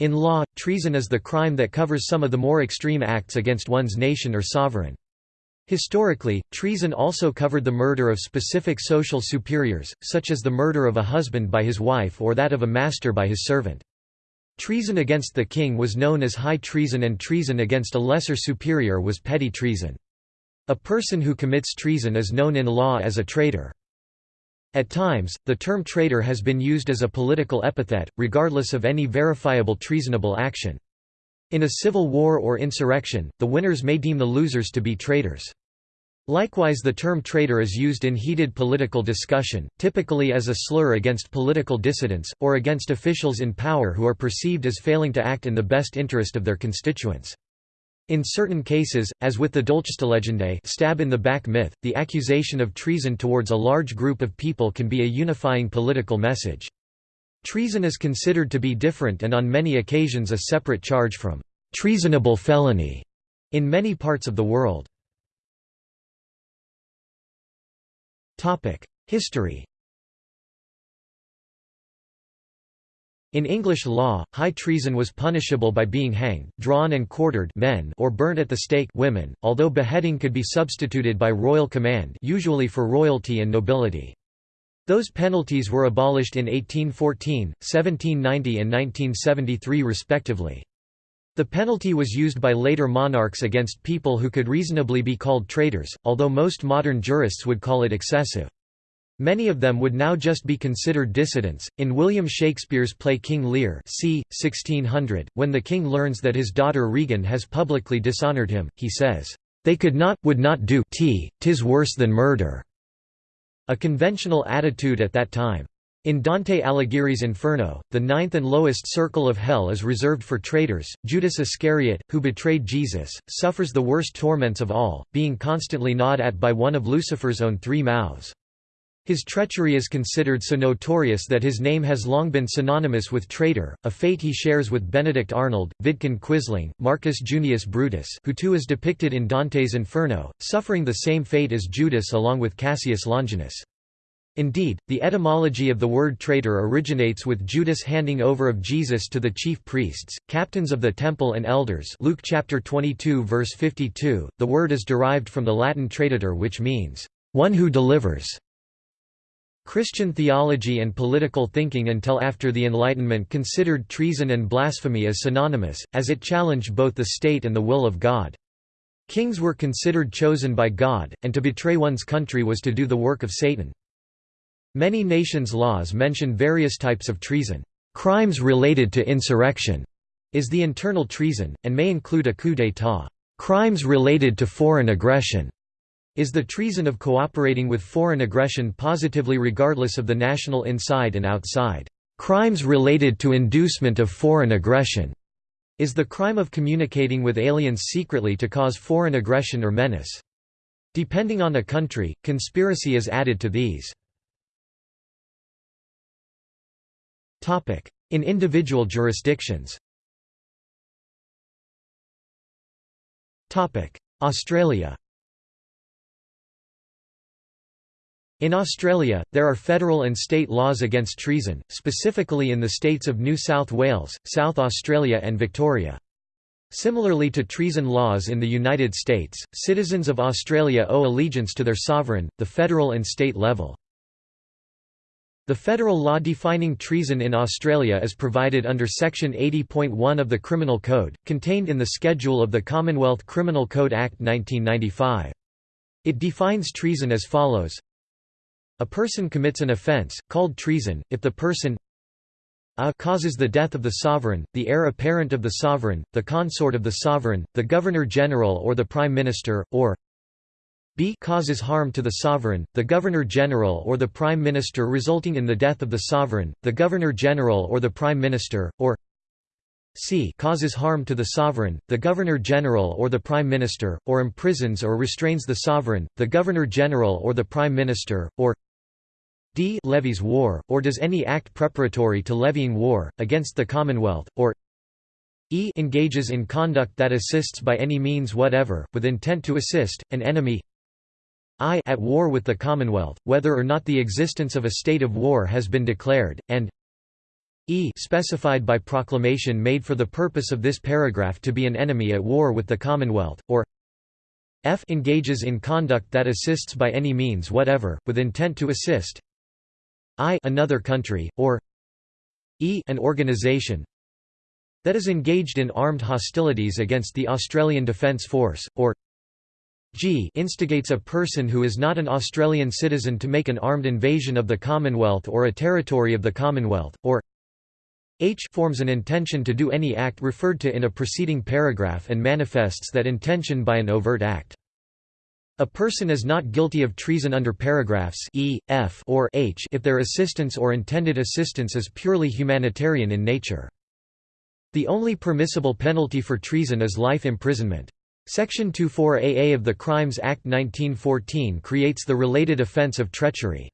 In law, treason is the crime that covers some of the more extreme acts against one's nation or sovereign. Historically, treason also covered the murder of specific social superiors, such as the murder of a husband by his wife or that of a master by his servant. Treason against the king was known as high treason and treason against a lesser superior was petty treason. A person who commits treason is known in law as a traitor. At times, the term traitor has been used as a political epithet, regardless of any verifiable treasonable action. In a civil war or insurrection, the winners may deem the losers to be traitors. Likewise the term traitor is used in heated political discussion, typically as a slur against political dissidents, or against officials in power who are perceived as failing to act in the best interest of their constituents. In certain cases, as with the Dolchstoßlegende stab in the back myth, the accusation of treason towards a large group of people can be a unifying political message. Treason is considered to be different and on many occasions a separate charge from treasonable felony in many parts of the world. History In English law, high treason was punishable by being hanged, drawn and quartered men or burnt at the stake women, although beheading could be substituted by royal command usually for royalty and nobility. Those penalties were abolished in 1814, 1790 and 1973 respectively. The penalty was used by later monarchs against people who could reasonably be called traitors, although most modern jurists would call it excessive. Many of them would now just be considered dissidents. In William Shakespeare's play King Lear, c. 1600, when the king learns that his daughter Regan has publicly dishonoured him, he says, "They could not, would not do. T, tis worse than murder." A conventional attitude at that time. In Dante Alighieri's Inferno, the ninth and lowest circle of hell is reserved for traitors. Judas Iscariot, who betrayed Jesus, suffers the worst torments of all, being constantly gnawed at by one of Lucifer's own three mouths. His treachery is considered so notorious that his name has long been synonymous with traitor, a fate he shares with Benedict Arnold, Vidkun Quisling, Marcus Junius Brutus who too is depicted in Dante's Inferno, suffering the same fate as Judas along with Cassius Longinus. Indeed, the etymology of the word traitor originates with Judas handing over of Jesus to the chief priests, captains of the temple and elders Luke chapter 22 verse 52. The word is derived from the Latin traditor which means, one who delivers. Christian theology and political thinking until after the Enlightenment considered treason and blasphemy as synonymous, as it challenged both the state and the will of God. Kings were considered chosen by God, and to betray one's country was to do the work of Satan. Many nations' laws mention various types of treason. Crimes related to insurrection is the internal treason, and may include a coup d'état. Crimes related to foreign aggression is the treason of cooperating with foreign aggression positively regardless of the national inside and outside. Crimes related to inducement of foreign aggression is the crime of communicating with aliens secretly to cause foreign aggression or menace. Depending on a country, conspiracy is added to these. In individual jurisdictions Australia In Australia, there are federal and state laws against treason, specifically in the states of New South Wales, South Australia and Victoria. Similarly to treason laws in the United States, citizens of Australia owe allegiance to their sovereign, the federal and state level. The federal law defining treason in Australia is provided under Section 80.1 of the Criminal Code, contained in the Schedule of the Commonwealth Criminal Code Act 1995. It defines treason as follows a person commits an offence, called treason, if the person a causes the death of the sovereign, the heir apparent of the sovereign, the consort of the sovereign, the governor-general or the prime minister, or b causes harm to the sovereign, the governor-general or the prime minister resulting in the death of the sovereign, the governor-general or the prime minister, or c causes harm to the sovereign, the governor-general or the prime minister, or imprisons or restrains the sovereign, the governor-general or the prime minister, or d. Levies war, or does any act preparatory to levying war, against the Commonwealth, or e. engages in conduct that assists by any means whatever, with intent to assist, an enemy? I. at war with the Commonwealth, whether or not the existence of a state of war has been declared, and e. specified by proclamation made for the purpose of this paragraph to be an enemy at war with the Commonwealth, or f. engages in conduct that assists by any means whatever, with intent to assist i another country, or e an organization that is engaged in armed hostilities against the Australian Defence Force, or g instigates a person who is not an Australian citizen to make an armed invasion of the Commonwealth or a territory of the Commonwealth, or h forms an intention to do any act referred to in a preceding paragraph and manifests that intention by an overt act. A person is not guilty of treason under paragraphs E, F or H if their assistance or intended assistance is purely humanitarian in nature. The only permissible penalty for treason is life imprisonment. Section 24AA of the Crimes Act 1914 creates the related offence of treachery.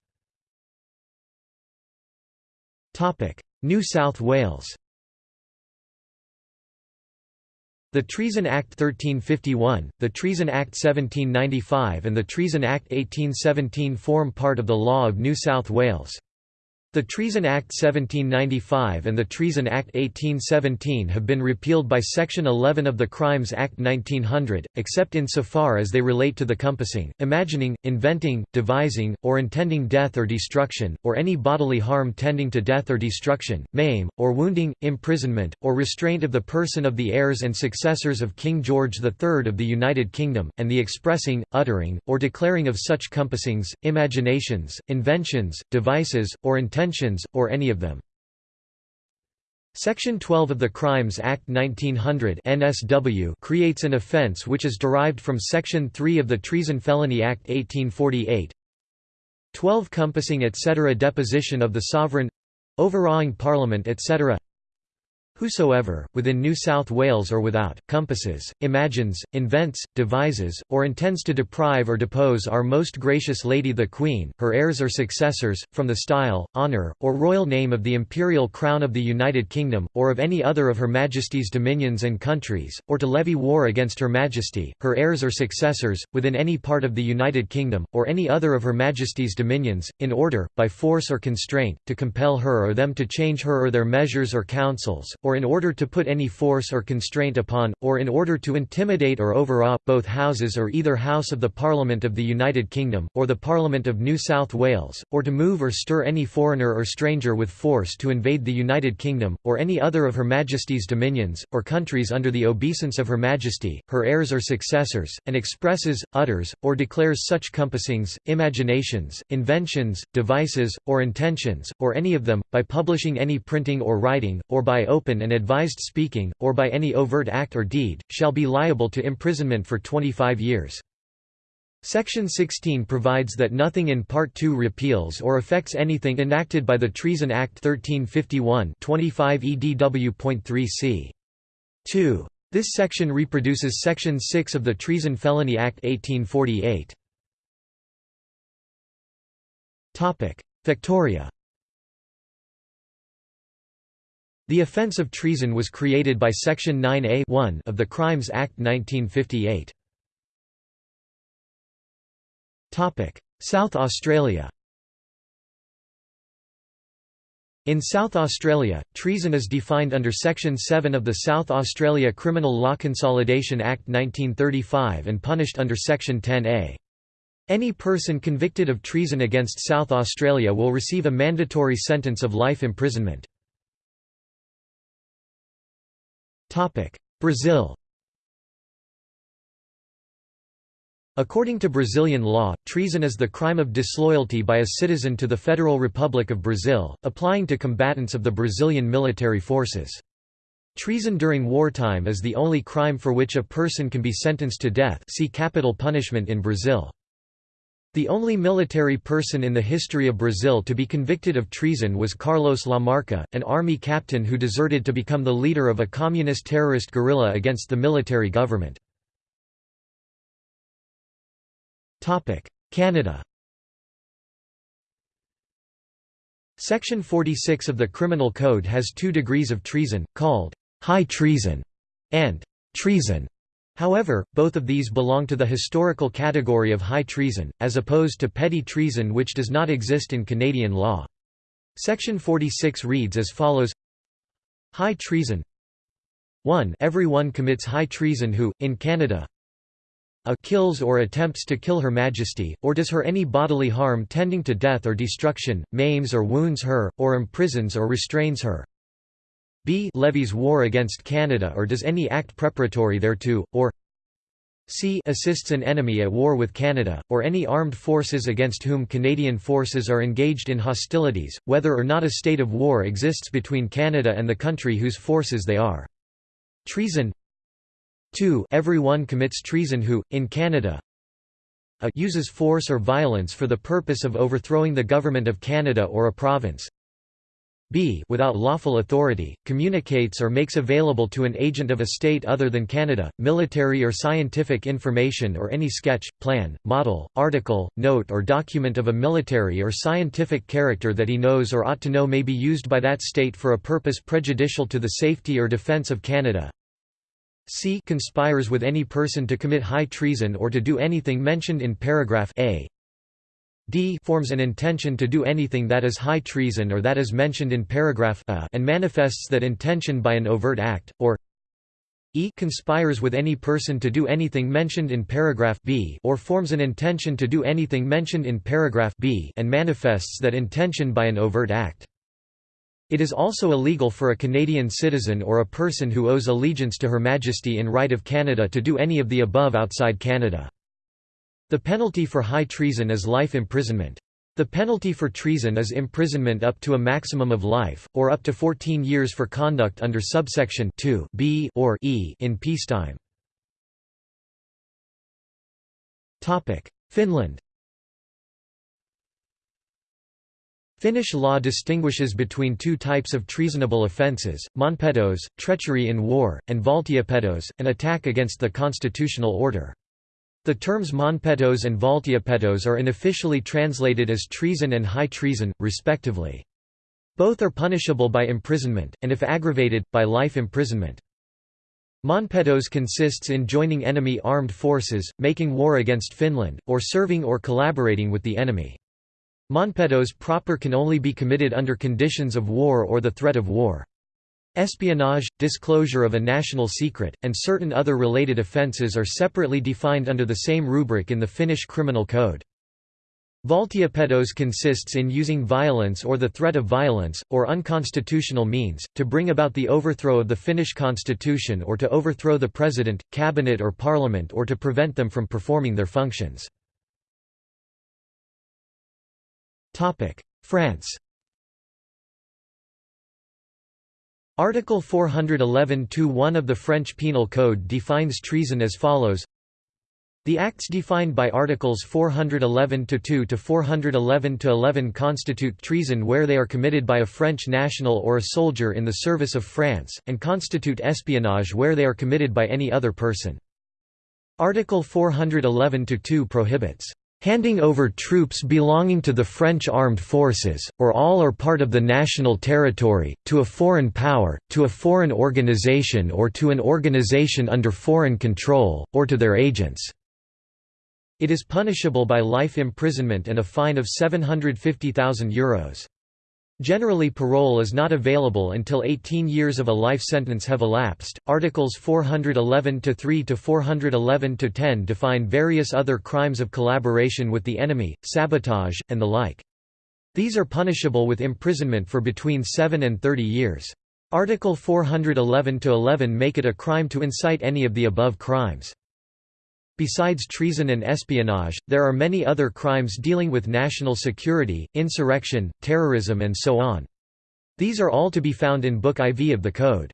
New South Wales The Treason Act 1351, the Treason Act 1795 and the Treason Act 1817 form part of the law of New South Wales. The Treason Act 1795 and the Treason Act 1817 have been repealed by Section 11 of the Crimes Act 1900, except insofar as they relate to the compassing, imagining, inventing, devising, or intending death or destruction, or any bodily harm tending to death or destruction, maim, or wounding, imprisonment, or restraint of the person of the heirs and successors of King George III of the United Kingdom, and the expressing, uttering, or declaring of such compassings, imaginations, inventions, devices, or intending intentions, or any of them. Section 12 of the Crimes Act 1900 NSW creates an offence which is derived from Section 3 of the Treason Felony Act 1848 12 Compassing etc. Deposition of the Sovereign overawing Parliament etc. Whosoever, within New South Wales or without, compasses, imagines, invents, devises, or intends to deprive or depose our most gracious Lady the Queen, her heirs or successors, from the style, honour, or royal name of the imperial crown of the United Kingdom, or of any other of Her Majesty's dominions and countries, or to levy war against Her Majesty, her heirs or successors, within any part of the United Kingdom, or any other of Her Majesty's dominions, in order, by force or constraint, to compel her or them to change her or their measures or counsels, or or in order to put any force or constraint upon, or in order to intimidate or overawe, both houses or either house of the Parliament of the United Kingdom, or the Parliament of New South Wales, or to move or stir any foreigner or stranger with force to invade the United Kingdom, or any other of Her Majesty's dominions, or countries under the obeisance of Her Majesty, her heirs or successors, and expresses, utters, or declares such compassings, imaginations, inventions, devices, or intentions, or any of them, by publishing any printing or writing, or by open and advised speaking, or by any overt act or deed, shall be liable to imprisonment for 25 years. Section 16 provides that nothing in Part 2 repeals or affects anything enacted by the Treason Act 1351 25 EDW.3 c. 2. This section reproduces Section 6 of the Treason Felony Act 1848. Topic: Victoria The offence of treason was created by Section 9A of the Crimes Act 1958. South Australia In South Australia, treason is defined under Section 7 of the South Australia Criminal Law Consolidation Act 1935 and punished under Section 10A. Any person convicted of treason against South Australia will receive a mandatory sentence of life imprisonment. Brazil According to Brazilian law, treason is the crime of disloyalty by a citizen to the Federal Republic of Brazil, applying to combatants of the Brazilian military forces. Treason during wartime is the only crime for which a person can be sentenced to death see capital punishment in Brazil. The only military person in the history of Brazil to be convicted of treason was Carlos Lamarca, an army captain who deserted to become the leader of a communist terrorist guerrilla against the military government. Canada Section 46 of the Criminal Code has two degrees of treason, called high treason and treason. However, both of these belong to the historical category of high treason, as opposed to petty treason which does not exist in Canadian law. Section 46 reads as follows. High treason. 1 Everyone commits high treason who, in Canada a kills or attempts to kill Her Majesty, or does her any bodily harm tending to death or destruction, maims or wounds her, or imprisons or restrains her b. Levies war against Canada or does any act preparatory thereto, or c. Assists an enemy at war with Canada, or any armed forces against whom Canadian forces are engaged in hostilities, whether or not a state of war exists between Canada and the country whose forces they are. Treason. 2 Everyone commits treason who, in Canada a uses force or violence for the purpose of overthrowing the government of Canada or a province b without lawful authority, communicates or makes available to an agent of a state other than Canada, military or scientific information or any sketch, plan, model, article, note or document of a military or scientific character that he knows or ought to know may be used by that state for a purpose prejudicial to the safety or defence of Canada, c conspires with any person to commit high treason or to do anything mentioned in paragraph a d forms an intention to do anything that is high treason or that is mentioned in paragraph a and manifests that intention by an overt act, or e conspires with any person to do anything mentioned in paragraph b or forms an intention to do anything mentioned in paragraph b and manifests that intention by an overt act. It is also illegal for a Canadian citizen or a person who owes allegiance to Her Majesty in right of Canada to do any of the above outside Canada. The penalty for high treason is life imprisonment. The penalty for treason is imprisonment up to a maximum of life, or up to 14 years for conduct under subsection 2 b or e in peacetime. Finland Finnish law distinguishes between two types of treasonable offences, maanpetos, treachery in war, and valtiopetos, an attack against the constitutional order. The terms maanpetos and valtiopetos are unofficially translated as treason and high treason, respectively. Both are punishable by imprisonment, and if aggravated, by life imprisonment. Maanpetos consists in joining enemy armed forces, making war against Finland, or serving or collaborating with the enemy. Maanpetos proper can only be committed under conditions of war or the threat of war. Espionage, disclosure of a national secret, and certain other related offences are separately defined under the same rubric in the Finnish Criminal Code. Valtiopetos consists in using violence or the threat of violence, or unconstitutional means, to bring about the overthrow of the Finnish constitution or to overthrow the president, cabinet or parliament or to prevent them from performing their functions. France Article 411-1 of the French Penal Code defines treason as follows the acts defined by Articles 411-2 to 411-11 constitute treason where they are committed by a French national or a soldier in the service of France, and constitute espionage where they are committed by any other person. Article 411-2 prohibits handing over troops belonging to the French armed forces, or all or part of the national territory, to a foreign power, to a foreign organization or to an organization under foreign control, or to their agents. It is punishable by life imprisonment and a fine of €750,000. Generally parole is not available until 18 years of a life sentence have elapsed. Articles 411-3 to 411-10 define various other crimes of collaboration with the enemy, sabotage, and the like. These are punishable with imprisonment for between 7 and 30 years. Article 411-11 make it a crime to incite any of the above crimes. Besides treason and espionage, there are many other crimes dealing with national security, insurrection, terrorism and so on. These are all to be found in Book IV of the Code.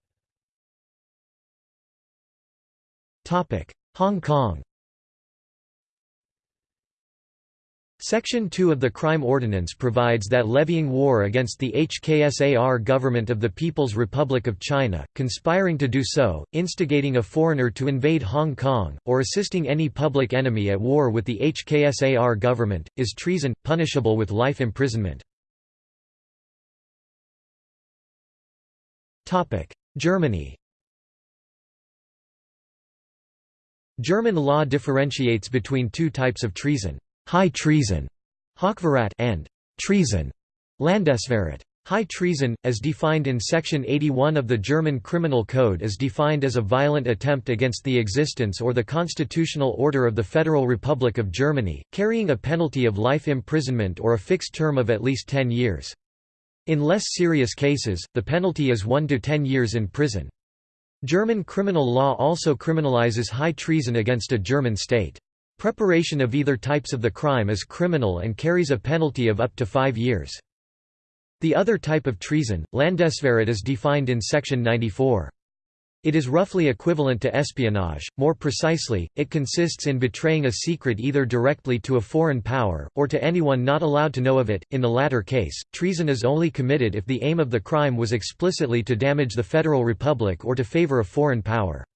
Hong Kong Section 2 of the Crime Ordinance provides that levying war against the HKSAR government of the People's Republic of China, conspiring to do so, instigating a foreigner to invade Hong Kong, or assisting any public enemy at war with the HKSAR government, is treason, punishable with life imprisonment. Germany German law differentiates between two types of treason high treason, Hochverrat, and treason, Landesverrat. High treason, as defined in Section 81 of the German Criminal Code is defined as a violent attempt against the existence or the constitutional order of the Federal Republic of Germany, carrying a penalty of life imprisonment or a fixed term of at least 10 years. In less serious cases, the penalty is 1 to 10 years in prison. German criminal law also criminalizes high treason against a German state. Preparation of either types of the crime is criminal and carries a penalty of up to five years. The other type of treason, Landesverrat is defined in section 94. It is roughly equivalent to espionage, more precisely, it consists in betraying a secret either directly to a foreign power, or to anyone not allowed to know of it. In the latter case, treason is only committed if the aim of the crime was explicitly to damage the Federal Republic or to favor a foreign power.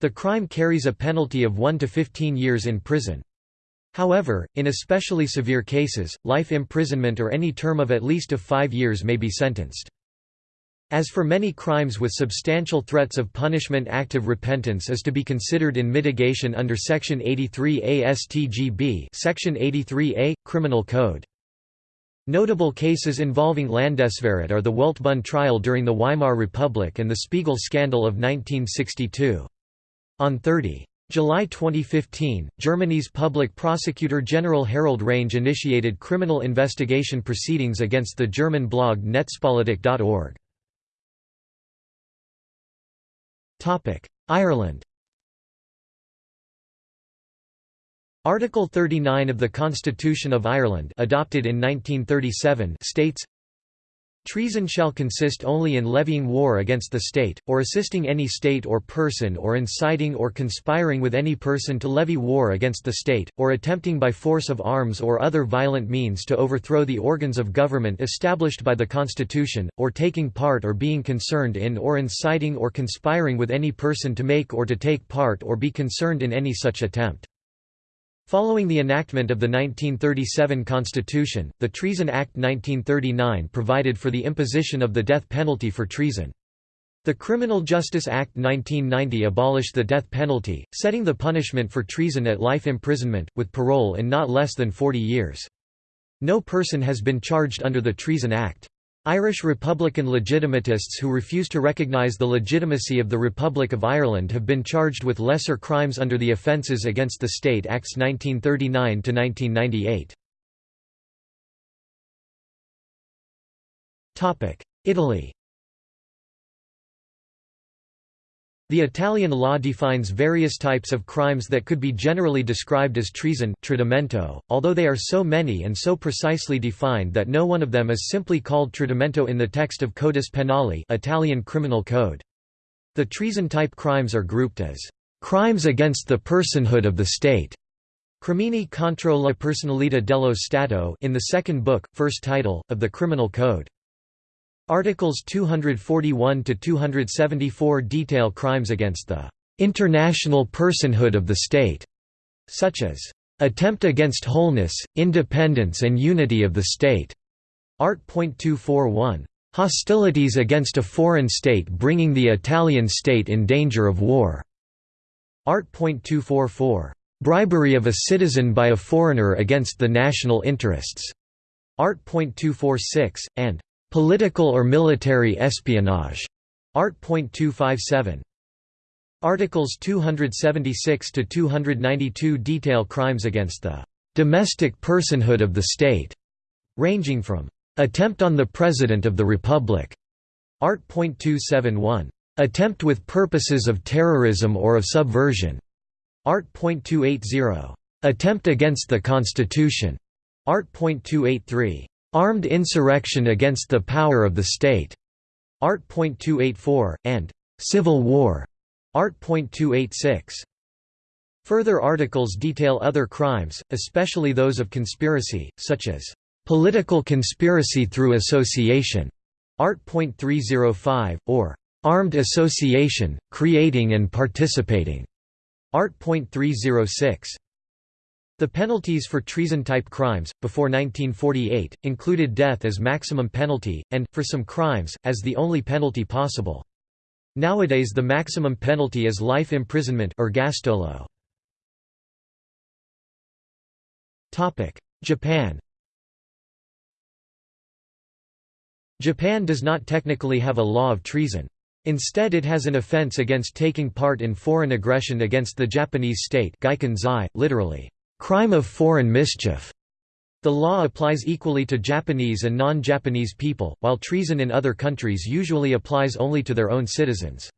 The crime carries a penalty of 1 to 15 years in prison. However, in especially severe cases, life imprisonment or any term of at least of five years may be sentenced. As for many crimes with substantial threats of punishment active repentance is to be considered in mitigation under Section 83 ASTGB Section 83A, Criminal Code. Notable cases involving Landesverrat are the Weltbühne trial during the Weimar Republic and the Spiegel scandal of 1962. On 30. July 2015, Germany's public prosecutor general Harald Range initiated criminal investigation proceedings against the German blog Netzpolitik.org. Ireland Article 39 of the Constitution of Ireland adopted in 1937 states Treason shall consist only in levying war against the state, or assisting any state or person or inciting or conspiring with any person to levy war against the state, or attempting by force of arms or other violent means to overthrow the organs of government established by the Constitution, or taking part or being concerned in or inciting or conspiring with any person to make or to take part or be concerned in any such attempt. Following the enactment of the 1937 Constitution, the Treason Act 1939 provided for the imposition of the death penalty for treason. The Criminal Justice Act 1990 abolished the death penalty, setting the punishment for treason at life imprisonment, with parole in not less than 40 years. No person has been charged under the Treason Act. Irish Republican legitimatists who refuse to recognise the legitimacy of the Republic of Ireland have been charged with lesser crimes under the Offences Against the State Acts 1939–1998. Italy The Italian law defines various types of crimes that could be generally described as treason tradimento, although they are so many and so precisely defined that no one of them is simply called tradimento in the text of Codice Penale Italian Criminal Code. The treason-type crimes are grouped as crimes against the personhood of the state. Crimini contro la personalità dello Stato in the second book, first title, of the Criminal Code. Articles 241 to 274 detail crimes against the international personhood of the state, such as attempt against wholeness, independence and unity of the state. Art.241. Hostilities against a foreign state bringing the Italian state in danger of war. Art.244. Bribery of a citizen by a foreigner against the national interests. Art.246, and Political or military espionage. Art. 257. Articles 276 to 292 detail crimes against the domestic personhood of the state, ranging from attempt on the President of the Republic, Art. 271. attempt with purposes of terrorism or of subversion, Art.280, attempt against the Constitution, Art.283, Armed insurrection against the power of the state. Art. Art.284, and Civil War. Art. Art.286. Further articles detail other crimes, especially those of conspiracy, such as political conspiracy through association. Art. Art.305, or armed association, creating and participating. Art. Art.306. The penalties for treason-type crimes, before 1948, included death as maximum penalty, and, for some crimes, as the only penalty possible. Nowadays the maximum penalty is life imprisonment ergastolo. Japan Japan does not technically have a law of treason. Instead it has an offense against taking part in foreign aggression against the Japanese state literally, crime of foreign mischief. The law applies equally to Japanese and non-Japanese people, while treason in other countries usually applies only to their own citizens.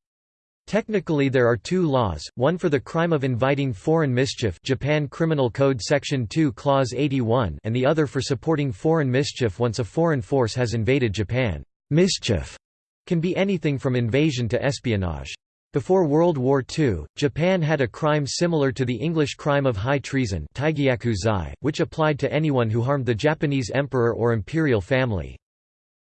Technically there are two laws, one for the crime of inviting foreign mischief Japan Criminal Code Section 2 Clause 81 and the other for supporting foreign mischief once a foreign force has invaded Japan. Mischief can be anything from invasion to espionage. Before World War II, Japan had a crime similar to the English crime of high treason which applied to anyone who harmed the Japanese emperor or imperial family.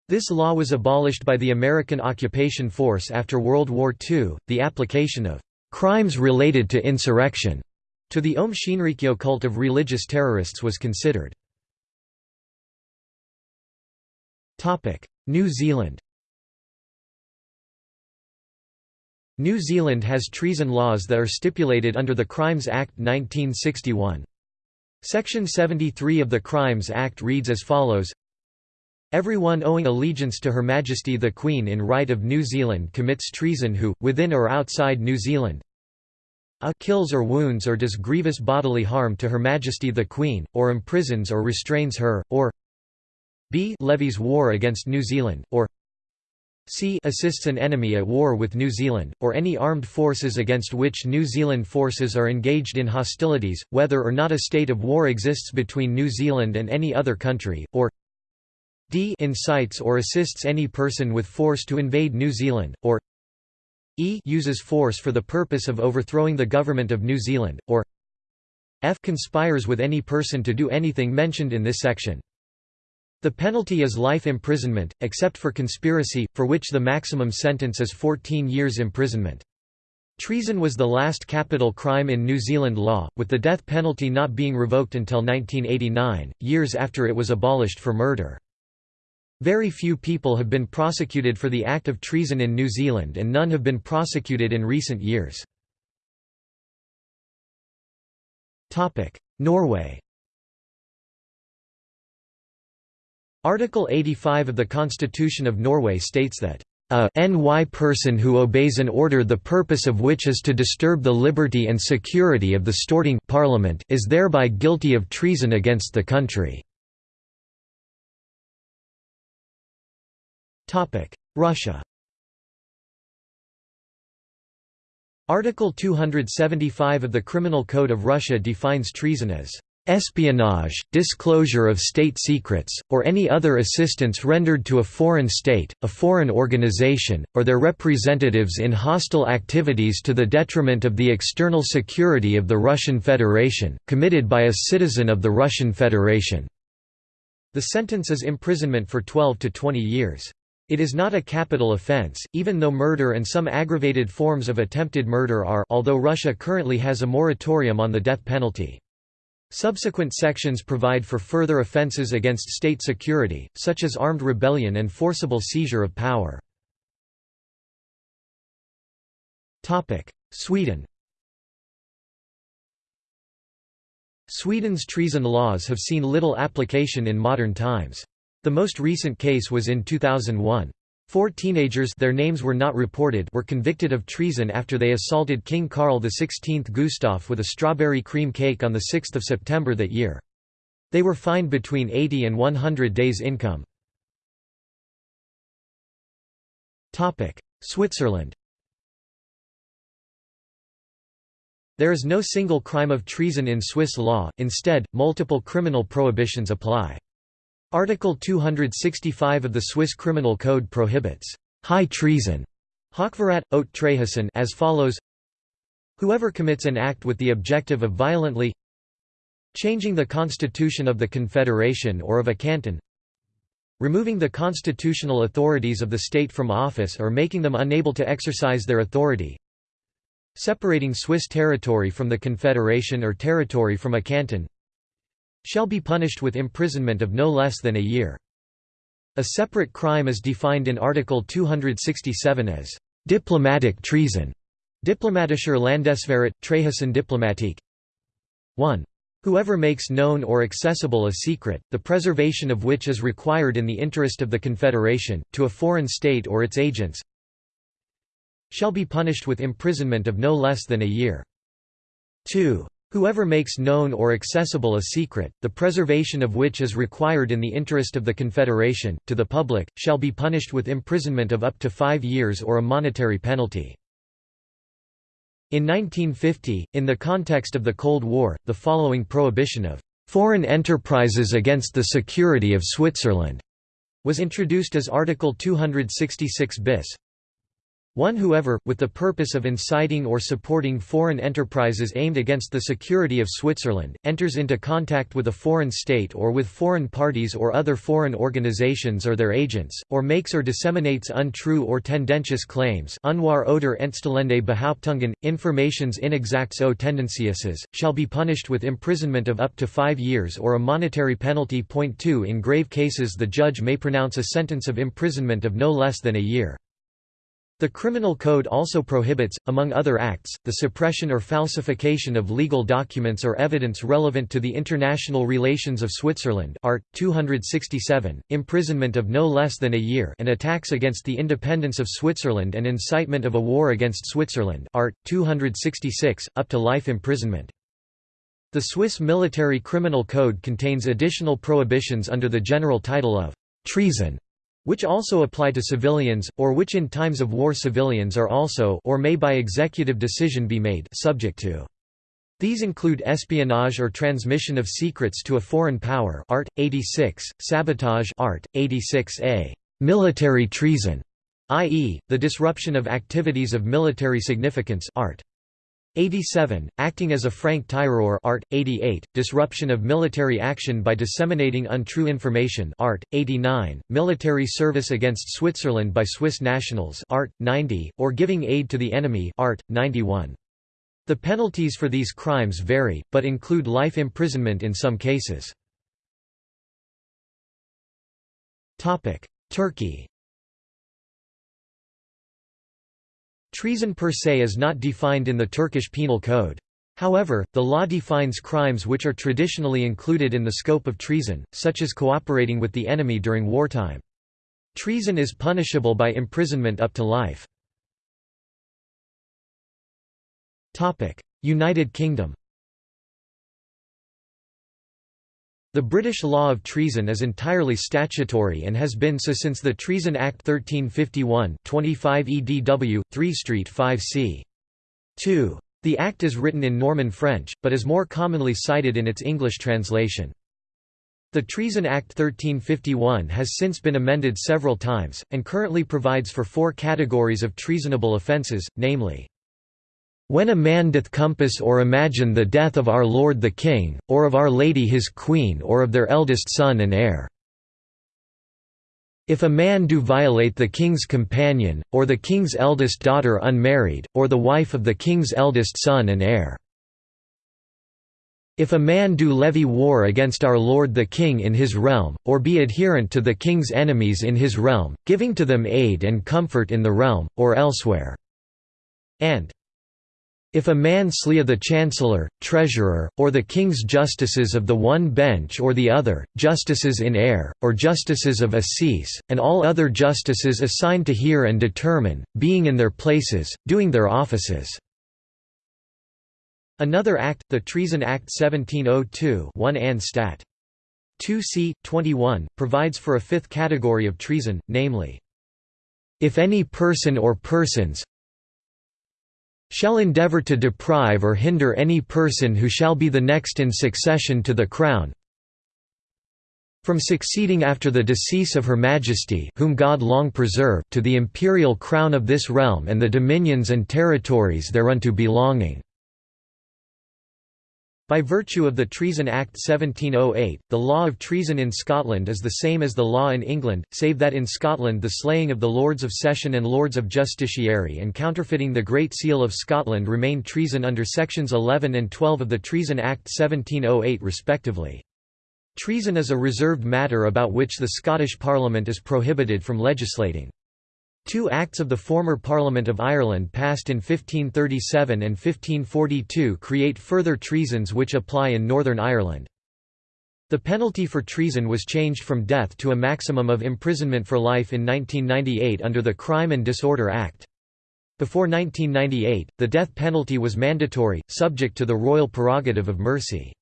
This law was abolished by the American occupation force after World War II. The application of crimes related to insurrection to the Aum Shinrikyo cult of religious terrorists was considered. New Zealand New Zealand has treason laws that are stipulated under the Crimes Act 1961. Section 73 of the Crimes Act reads as follows Everyone owing allegiance to Her Majesty the Queen in right of New Zealand commits treason who, within or outside New Zealand, a kills or wounds or does grievous bodily harm to Her Majesty the Queen, or imprisons or restrains her, or b levies war against New Zealand, or c assists an enemy at war with New Zealand, or any armed forces against which New Zealand forces are engaged in hostilities, whether or not a state of war exists between New Zealand and any other country, or d incites or assists any person with force to invade New Zealand, or e uses force for the purpose of overthrowing the government of New Zealand, or f conspires with any person to do anything mentioned in this section. The penalty is life imprisonment, except for conspiracy, for which the maximum sentence is 14 years imprisonment. Treason was the last capital crime in New Zealand law, with the death penalty not being revoked until 1989, years after it was abolished for murder. Very few people have been prosecuted for the act of treason in New Zealand and none have been prosecuted in recent years. Norway Article 85 of the Constitution of Norway states that a ny person who obeys an order the purpose of which is to disturb the liberty and security of the Storting parliament is thereby guilty of treason against the country." Russia Article 275 of the Criminal Code of Russia defines treason as espionage, disclosure of state secrets, or any other assistance rendered to a foreign state, a foreign organization, or their representatives in hostile activities to the detriment of the external security of the Russian Federation, committed by a citizen of the Russian Federation." The sentence is imprisonment for 12 to 20 years. It is not a capital offense, even though murder and some aggravated forms of attempted murder are although Russia currently has a moratorium on the death penalty. Subsequent sections provide for further offences against state security, such as armed rebellion and forcible seizure of power. Sweden Sweden's treason laws have seen little application in modern times. The most recent case was in 2001. Four teenagers their names were not reported were convicted of treason after they assaulted King Carl XVI Gustaf with a strawberry cream cake on 6 September that year. They were fined between 80 and 100 days' income. Switzerland There is no single crime of treason in Swiss law, instead, multiple criminal prohibitions apply. Article 265 of the Swiss Criminal Code prohibits high treason Hochverrat, trahison as follows. Whoever commits an act with the objective of violently changing the constitution of the confederation or of a canton removing the constitutional authorities of the state from office or making them unable to exercise their authority separating Swiss territory from the confederation or territory from a canton shall be punished with imprisonment of no less than a year. A separate crime is defined in Article 267 as diplomatic treason. Diplomatischer Landesverrat, trahison Diplomatik 1. Whoever makes known or accessible a secret, the preservation of which is required in the interest of the Confederation, to a foreign state or its agents, shall be punished with imprisonment of no less than a year. 2. Whoever makes known or accessible a secret, the preservation of which is required in the interest of the Confederation, to the public, shall be punished with imprisonment of up to five years or a monetary penalty. In 1950, in the context of the Cold War, the following prohibition of "...foreign enterprises against the security of Switzerland," was introduced as Article 266 bis. One whoever, with the purpose of inciting or supporting foreign enterprises aimed against the security of Switzerland, enters into contact with a foreign state or with foreign parties or other foreign organizations or their agents, or makes or disseminates untrue or tendentious claims unwahr oder entstellende Behauptungen, informations inexacts o shall be punished with imprisonment of up to five years or a monetary penalty. Point 2 In grave cases the judge may pronounce a sentence of imprisonment of no less than a year. The Criminal Code also prohibits, among other acts, the suppression or falsification of legal documents or evidence relevant to the international relations of Switzerland Art. 267, imprisonment of no less than a year and attacks against the independence of Switzerland and incitement of a war against Switzerland Art. 266, up to life imprisonment. The Swiss Military Criminal Code contains additional prohibitions under the general title of «treason» which also apply to civilians, or which in times of war civilians are also or may by executive decision be made subject to. These include espionage or transmission of secrets to a foreign power Art. 86, sabotage Art. 86a, military treason, i.e., the disruption of activities of military significance Art. 87, acting as a franc-tireur art. 88, disruption of military action by disseminating untrue information art. 89, military service against Switzerland by Swiss nationals art. 90, or giving aid to the enemy art. 91. The penalties for these crimes vary, but include life imprisonment in some cases. Turkey Treason per se is not defined in the Turkish Penal Code. However, the law defines crimes which are traditionally included in the scope of treason, such as cooperating with the enemy during wartime. Treason is punishable by imprisonment up to life. United Kingdom The British law of treason is entirely statutory and has been so since the Treason Act 1351 25 EDW, 3 Street 5 c. 2. The Act is written in Norman French, but is more commonly cited in its English translation. The Treason Act 1351 has since been amended several times, and currently provides for four categories of treasonable offences, namely when a man doth compass or imagine the death of our Lord the King, or of Our Lady his Queen or of their eldest son and heir. If a man do violate the king's companion, or the king's eldest daughter unmarried, or the wife of the king's eldest son and heir. If a man do levy war against our lord the king in his realm, or be adherent to the king's enemies in his realm, giving to them aid and comfort in the realm, or elsewhere. And if a man slea the chancellor, treasurer, or the king's justices of the one bench or the other, justices in eyre, or justices of assize, and all other justices assigned to hear and determine, being in their places, doing their offices." Another act, the Treason Act 1702 1 and Stat. 2 c. 21, provides for a fifth category of treason, namely, if any person or persons, shall endeavour to deprive or hinder any person who shall be the next in succession to the crown from succeeding after the decease of Her Majesty whom God long preserve to the imperial crown of this realm and the dominions and territories thereunto belonging." By virtue of the Treason Act 1708, the law of treason in Scotland is the same as the law in England, save that in Scotland the slaying of the Lords of Session and Lords of Justiciary and counterfeiting the Great Seal of Scotland remain treason under sections 11 and 12 of the Treason Act 1708 respectively. Treason is a reserved matter about which the Scottish Parliament is prohibited from legislating. Two Acts of the former Parliament of Ireland passed in 1537 and 1542 create further treasons which apply in Northern Ireland. The penalty for treason was changed from death to a maximum of imprisonment for life in 1998 under the Crime and Disorder Act. Before 1998, the death penalty was mandatory, subject to the royal prerogative of mercy.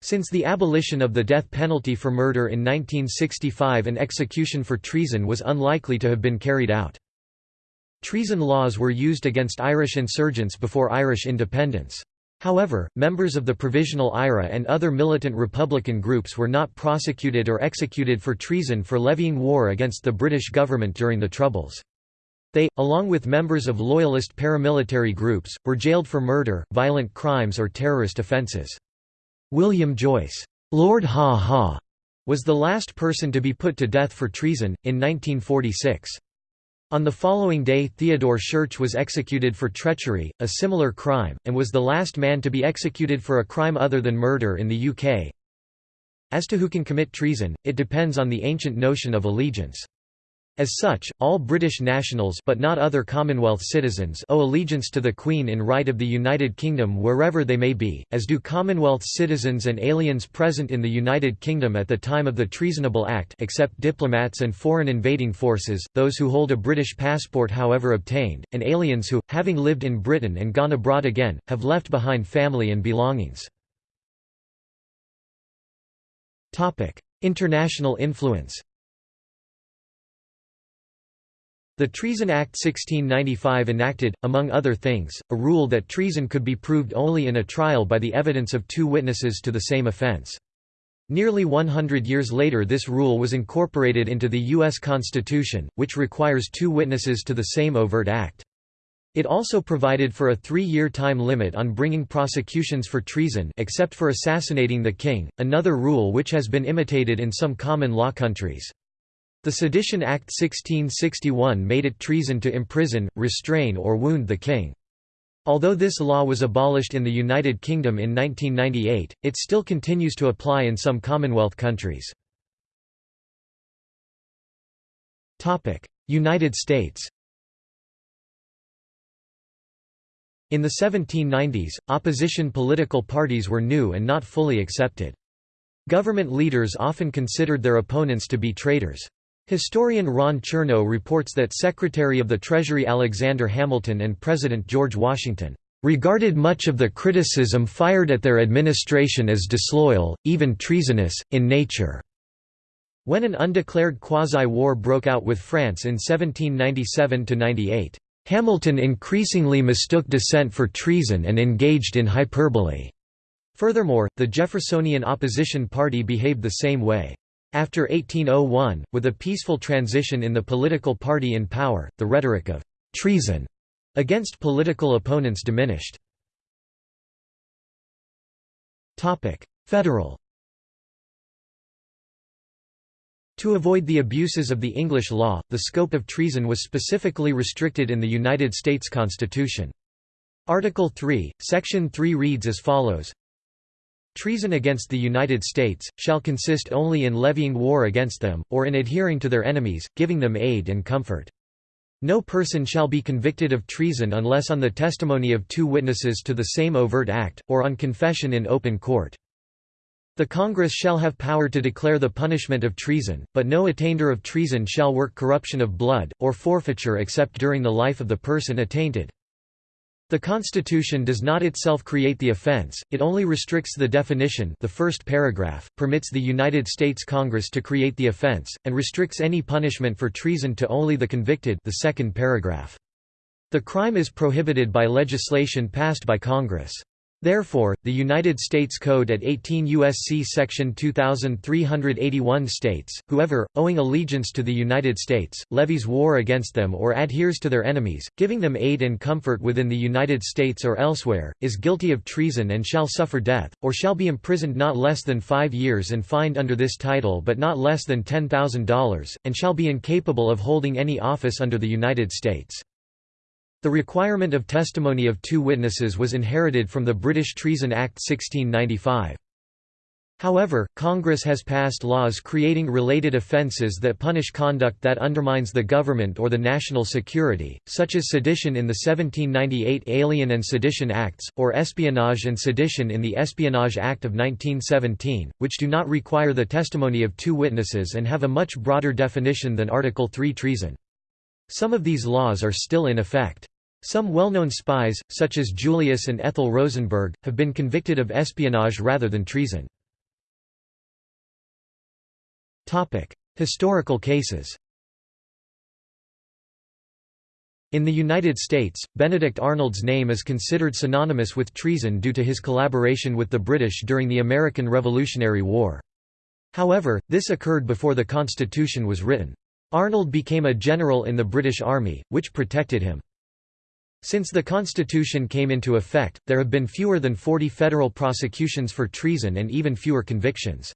Since the abolition of the death penalty for murder in 1965 an execution for treason was unlikely to have been carried out. Treason laws were used against Irish insurgents before Irish independence. However, members of the Provisional IRA and other militant Republican groups were not prosecuted or executed for treason for levying war against the British government during the Troubles. They, along with members of loyalist paramilitary groups, were jailed for murder, violent crimes or terrorist offences. William Joyce, Lord Ha Ha, was the last person to be put to death for treason, in 1946. On the following day Theodore Schurch was executed for treachery, a similar crime, and was the last man to be executed for a crime other than murder in the UK. As to who can commit treason, it depends on the ancient notion of allegiance. As such, all British nationals but not other Commonwealth citizens owe allegiance to the Queen in right of the United Kingdom wherever they may be, as do Commonwealth citizens and aliens present in the United Kingdom at the time of the Treasonable Act except diplomats and foreign invading forces, those who hold a British passport however obtained, and aliens who, having lived in Britain and gone abroad again, have left behind family and belongings. International influence The Treason Act 1695 enacted, among other things, a rule that treason could be proved only in a trial by the evidence of two witnesses to the same offence. Nearly 100 years later this rule was incorporated into the U.S. Constitution, which requires two witnesses to the same overt act. It also provided for a three-year time limit on bringing prosecutions for treason except for assassinating the king, another rule which has been imitated in some common law countries. The Sedition Act 1661 made it treason to imprison, restrain or wound the king. Although this law was abolished in the United Kingdom in 1998, it still continues to apply in some Commonwealth countries. United States In the 1790s, opposition political parties were new and not fully accepted. Government leaders often considered their opponents to be traitors. Historian Ron Chernow reports that Secretary of the Treasury Alexander Hamilton and President George Washington regarded much of the criticism fired at their administration as disloyal, even treasonous, in nature. When an undeclared quasi-war broke out with France in 1797–98, Hamilton increasingly mistook dissent for treason and engaged in hyperbole. Furthermore, the Jeffersonian opposition party behaved the same way. After 1801, with a peaceful transition in the political party in power, the rhetoric of «treason» against political opponents diminished. Federal To avoid the abuses of the English law, the scope of treason was specifically restricted in the United States Constitution. Article 3, Section 3 reads as follows Treason against the United States, shall consist only in levying war against them, or in adhering to their enemies, giving them aid and comfort. No person shall be convicted of treason unless on the testimony of two witnesses to the same overt act, or on confession in open court. The Congress shall have power to declare the punishment of treason, but no attainder of treason shall work corruption of blood, or forfeiture except during the life of the person attainted. The Constitution does not itself create the offense, it only restricts the definition the first paragraph, permits the United States Congress to create the offense, and restricts any punishment for treason to only the convicted the second paragraph. The crime is prohibited by legislation passed by Congress. Therefore, the United States Code at 18 U.S.C. Section 2381 states, whoever, owing allegiance to the United States, levies war against them or adheres to their enemies, giving them aid and comfort within the United States or elsewhere, is guilty of treason and shall suffer death, or shall be imprisoned not less than five years and fined under this title but not less than $10,000, and shall be incapable of holding any office under the United States. The requirement of testimony of two witnesses was inherited from the British Treason Act 1695. However, Congress has passed laws creating related offenses that punish conduct that undermines the government or the national security, such as sedition in the 1798 Alien and Sedition Acts, or espionage and sedition in the Espionage Act of 1917, which do not require the testimony of two witnesses and have a much broader definition than Article 3 treason. Some of these laws are still in effect. Some well-known spies, such as Julius and Ethel Rosenberg, have been convicted of espionage rather than treason. Historical cases In the United States, Benedict Arnold's name is considered synonymous with treason due to his collaboration with the British during the American Revolutionary War. However, this occurred before the Constitution was written. Arnold became a general in the British Army, which protected him. Since the Constitution came into effect, there have been fewer than 40 federal prosecutions for treason and even fewer convictions.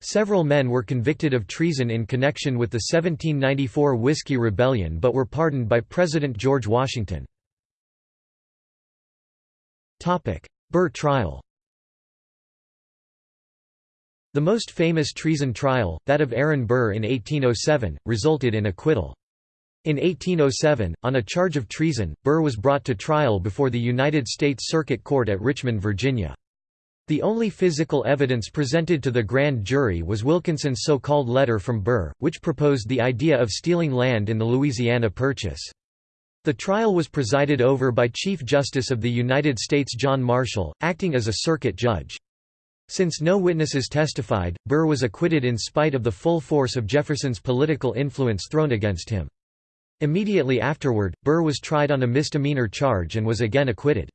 Several men were convicted of treason in connection with the 1794 Whiskey Rebellion but were pardoned by President George Washington. Burr trial The most famous treason trial, that of Aaron Burr in 1807, resulted in acquittal. In 1807, on a charge of treason, Burr was brought to trial before the United States Circuit Court at Richmond, Virginia. The only physical evidence presented to the grand jury was Wilkinson's so-called letter from Burr, which proposed the idea of stealing land in the Louisiana Purchase. The trial was presided over by Chief Justice of the United States John Marshall, acting as a circuit judge. Since no witnesses testified, Burr was acquitted in spite of the full force of Jefferson's political influence thrown against him. Immediately afterward, Burr was tried on a misdemeanor charge and was again acquitted.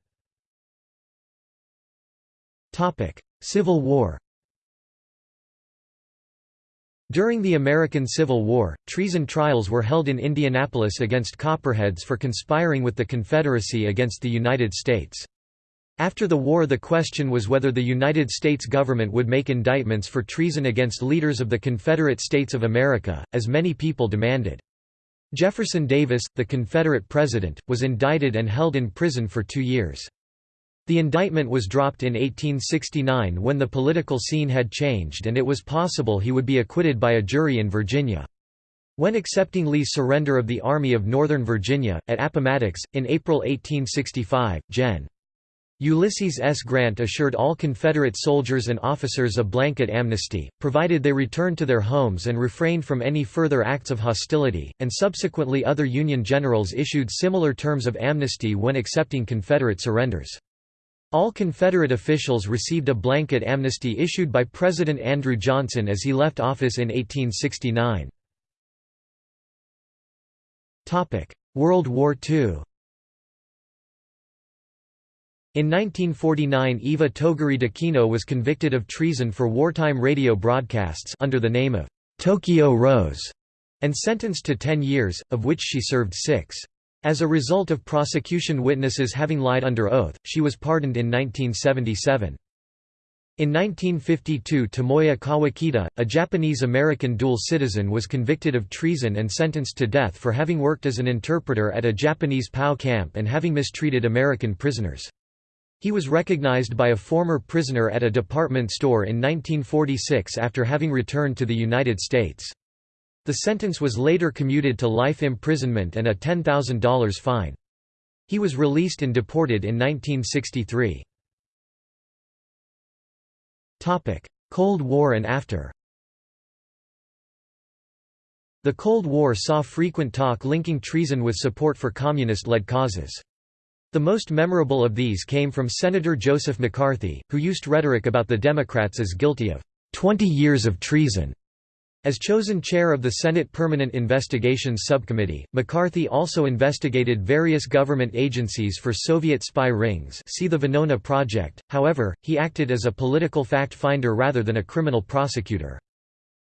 Civil War During the American Civil War, treason trials were held in Indianapolis against Copperheads for conspiring with the Confederacy against the United States. After the war the question was whether the United States government would make indictments for treason against leaders of the Confederate States of America, as many people demanded. Jefferson Davis, the Confederate president, was indicted and held in prison for two years. The indictment was dropped in 1869 when the political scene had changed and it was possible he would be acquitted by a jury in Virginia. When accepting Lee's surrender of the Army of Northern Virginia, at Appomattox, in April 1865, Gen. Ulysses S. Grant assured all Confederate soldiers and officers a blanket amnesty, provided they returned to their homes and refrained from any further acts of hostility, and subsequently other Union generals issued similar terms of amnesty when accepting Confederate surrenders. All Confederate officials received a blanket amnesty issued by President Andrew Johnson as he left office in 1869. World War II in 1949 Iva Toguri D'Aquino was convicted of treason for wartime radio broadcasts under the name of Tokyo Rose, and sentenced to 10 years, of which she served six. As a result of prosecution witnesses having lied under oath, she was pardoned in 1977. In 1952 Tomoya Kawakita, a Japanese-American dual citizen was convicted of treason and sentenced to death for having worked as an interpreter at a Japanese POW camp and having mistreated American prisoners. He was recognized by a former prisoner at a department store in 1946 after having returned to the United States. The sentence was later commuted to life imprisonment and a $10,000 fine. He was released and deported in 1963. Cold War and after The Cold War saw frequent talk linking treason with support for communist-led causes. The most memorable of these came from Senator Joseph McCarthy, who used rhetoric about the Democrats as guilty of 20 years of treason as chosen chair of the Senate Permanent Investigations Subcommittee, McCarthy also investigated various government agencies for Soviet spy rings see the Venona Project, however, he acted as a political fact-finder rather than a criminal prosecutor.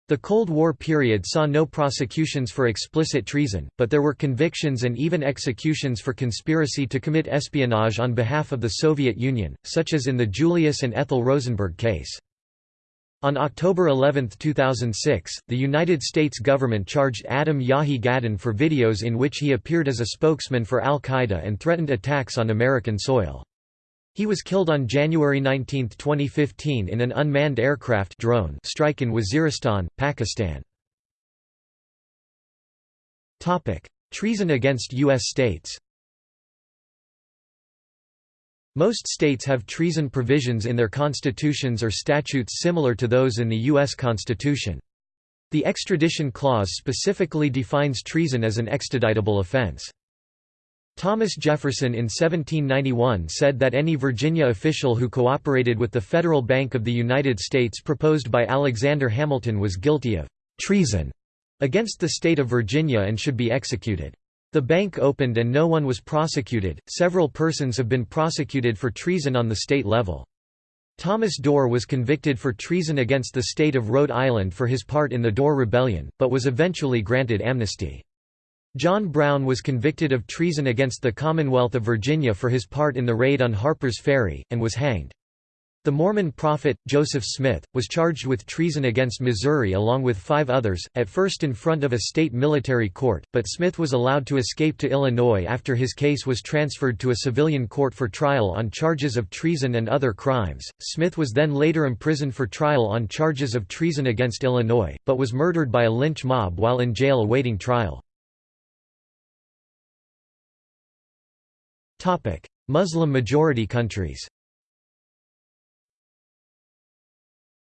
The Cold War period saw no prosecutions for explicit treason, but there were convictions and even executions for conspiracy to commit espionage on behalf of the Soviet Union, such as in the Julius and Ethel Rosenberg case. On October 11, 2006, the United States government charged Adam Yahiye Gadahn for videos in which he appeared as a spokesman for al-Qaeda and threatened attacks on American soil. He was killed on January 19, 2015 in an unmanned aircraft drone strike in Waziristan, Pakistan. Treason against U.S. states Most states have treason provisions in their constitutions or statutes similar to those in the U.S. Constitution. The extradition clause specifically defines treason as an extraditable offense. Thomas Jefferson in 1791 said that any Virginia official who cooperated with the Federal Bank of the United States proposed by Alexander Hamilton was guilty of treason against the state of Virginia and should be executed. The bank opened and no one was prosecuted. Several persons have been prosecuted for treason on the state level. Thomas Dorr was convicted for treason against the state of Rhode Island for his part in the Dorr Rebellion, but was eventually granted amnesty. John Brown was convicted of treason against the Commonwealth of Virginia for his part in the raid on Harper's Ferry, and was hanged. The Mormon prophet, Joseph Smith, was charged with treason against Missouri along with five others, at first in front of a state military court, but Smith was allowed to escape to Illinois after his case was transferred to a civilian court for trial on charges of treason and other crimes. Smith was then later imprisoned for trial on charges of treason against Illinois, but was murdered by a lynch mob while in jail awaiting trial. Muslim-majority countries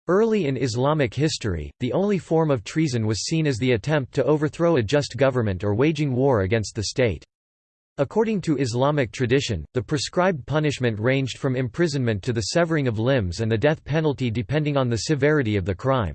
Early in Islamic history, the only form of treason was seen as the attempt to overthrow a just government or waging war against the state. According to Islamic tradition, the prescribed punishment ranged from imprisonment to the severing of limbs and the death penalty depending on the severity of the crime.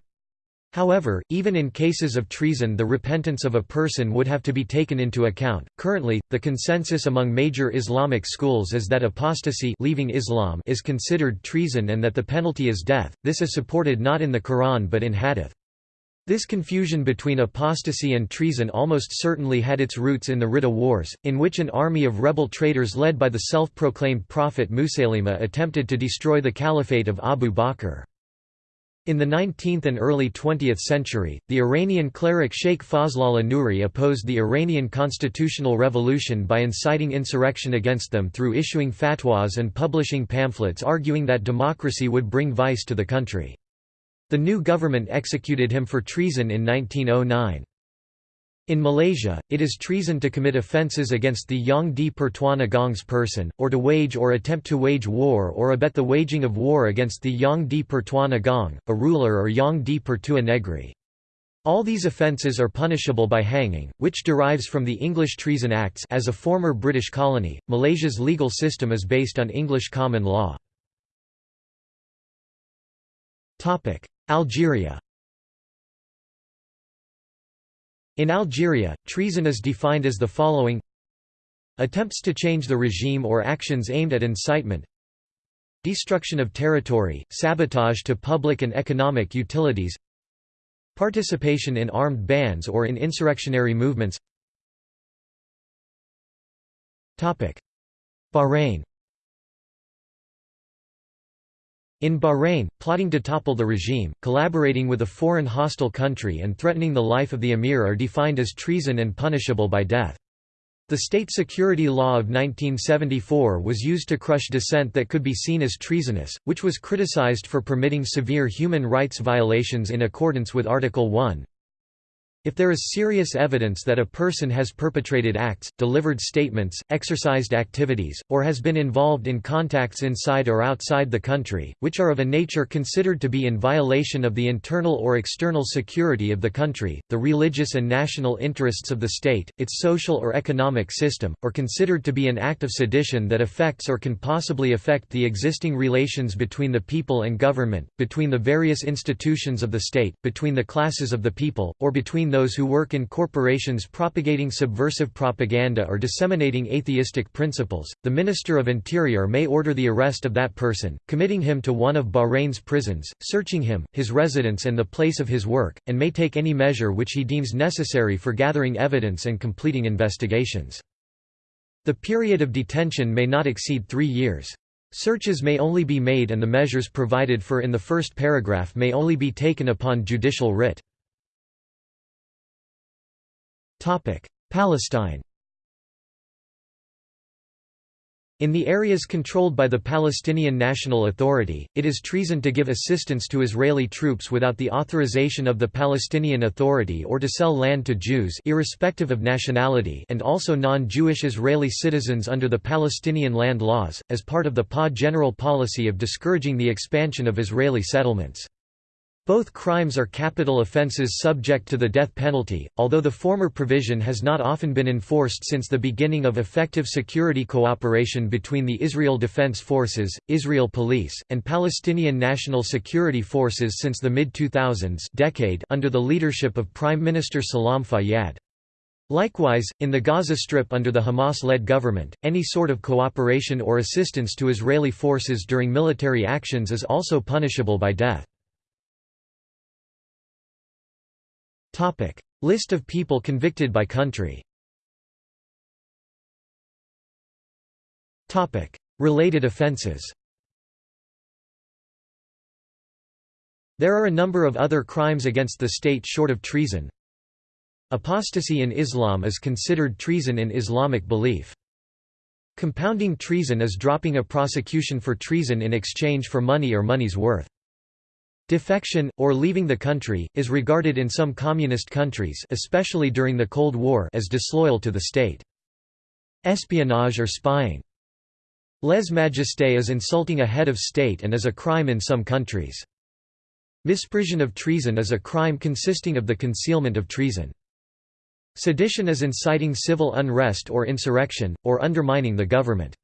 However, even in cases of treason the repentance of a person would have to be taken into account. Currently, the consensus among major Islamic schools is that apostasy leaving Islam is considered treason and that the penalty is death. This is supported not in the Quran but in hadith. This confusion between apostasy and treason almost certainly had its roots in the Ridda Wars, in which an army of rebel traitors led by the self-proclaimed prophet Musaylima attempted to destroy the caliphate of Abu Bakr. In the 19th and early 20th century, the Iranian cleric Sheikh Fazlollah Nuri opposed the Iranian constitutional revolution by inciting insurrection against them through issuing fatwas and publishing pamphlets arguing that democracy would bring vice to the country. The new government executed him for treason in 1909. In Malaysia, it is treason to commit offences against the Yang di Pertuan Agong's person, or to wage or attempt to wage war or abet the waging of war against the Yang di Pertuan Agong, a ruler or Yang di Pertua Negri. All these offences are punishable by hanging, which derives from the English Treason Acts as a former British colony, Malaysia's legal system is based on English common law. Algeria In Algeria, treason is defined as the following. Attempts to change the regime or actions aimed at incitement. Destruction of territory, sabotage to public and economic utilities. Participation in armed bands or in insurrectionary movements. Bahrain In Bahrain, plotting to topple the regime, collaborating with a foreign hostile country and threatening the life of the emir are defined as treason and punishable by death. The state security law of 1974 was used to crush dissent that could be seen as treasonous, which was criticized for permitting severe human rights violations in accordance with Article 1. If there is serious evidence that a person has perpetrated acts, delivered statements, exercised activities, or has been involved in contacts inside or outside the country, which are of a nature considered to be in violation of the internal or external security of the country, the religious and national interests of the state, its social or economic system, or considered to be an act of sedition that affects or can possibly affect the existing relations between the people and government, between the various institutions of the state, between the classes of the people, or between those who work in corporations propagating subversive propaganda or disseminating atheistic principles, the Minister of Interior may order the arrest of that person, committing him to one of Bahrain's prisons, searching him, his residence and the place of his work, and may take any measure which he deems necessary for gathering evidence and completing investigations. The period of detention may not exceed three years. Searches may only be made and the measures provided for in the first paragraph may only be taken upon judicial writ. Palestine In the areas controlled by the Palestinian National Authority, it is treason to give assistance to Israeli troops without the authorization of the Palestinian Authority or to sell land to Jews irrespective of nationality and also non-Jewish Israeli citizens under the Palestinian land laws, as part of the PA general policy of discouraging the expansion of Israeli settlements. Both crimes are capital offences subject to the death penalty, although the former provision has not often been enforced since the beginning of effective security cooperation between the Israel Defense Forces, Israel Police, and Palestinian National Security Forces since the mid-2000s decade under the leadership of Prime Minister Salam Fayyad. Likewise, in the Gaza Strip under the Hamas-led government, any sort of cooperation or assistance to Israeli forces during military actions is also punishable by death. List of people convicted by country. Related offences. There are a number of other crimes against the state short of treason. Apostasy in Islam is considered treason in Islamic belief. Compounding treason is dropping a prosecution for treason in exchange for money or money's worth. Defection, or leaving the country, is regarded in some communist countries especially during the Cold War as disloyal to the state. Espionage or spying. Lèse-majesté is insulting a head of state and is a crime in some countries. Misprision of treason is a crime consisting of the concealment of treason. Sedition is inciting civil unrest or insurrection, or undermining the government.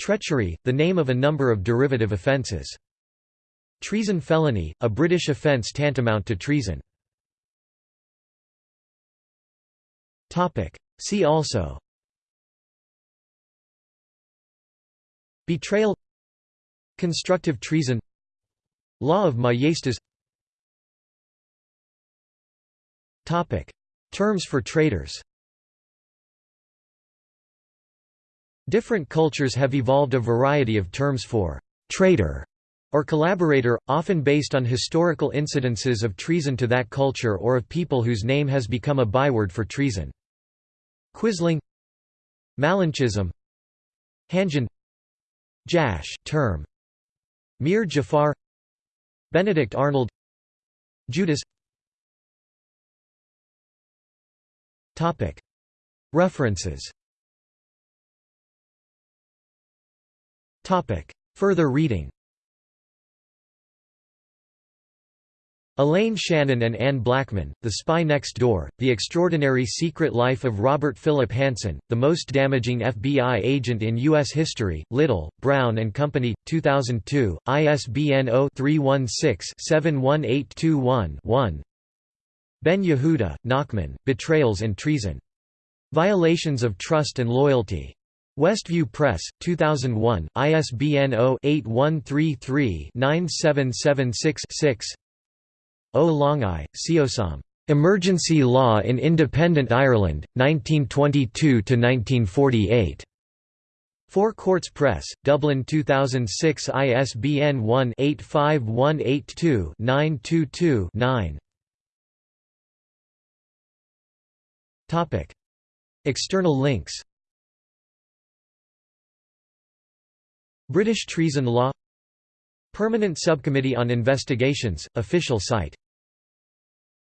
Treachery, the name of a number of derivative offences. Treason felony, a British offence tantamount to treason. See also. Betrayal. Constructive treason. Law of Majestas. Terms for traitors. Different cultures have evolved a variety of terms for «traitor» or collaborator, often based on historical incidences of treason to that culture or of people whose name has become a byword for treason. Quisling Malinchism Hanjian Jash term. Mir Jafar Benedict Arnold Judas. References. Further reading Elaine Shannon and Anne Blackman, The Spy Next Door, The Extraordinary Secret Life of Robert Philip Hanssen, The Most Damaging FBI Agent in U.S. History, Little, Brown and Company, 2002, ISBN 0-316-71821-1 Ben Yehuda, Nachman, Betrayals and Treason. Violations of Trust and Loyalty. Westview Press, 2001, ISBN 0-8133-9776-6 O Longaigh, Seosamh. Emergency Law in Independent Ireland, 1922–1948. Four Courts Press, Dublin 2006 ISBN 1-85182-922-9 External links British treason law Permanent Subcommittee on Investigations, official site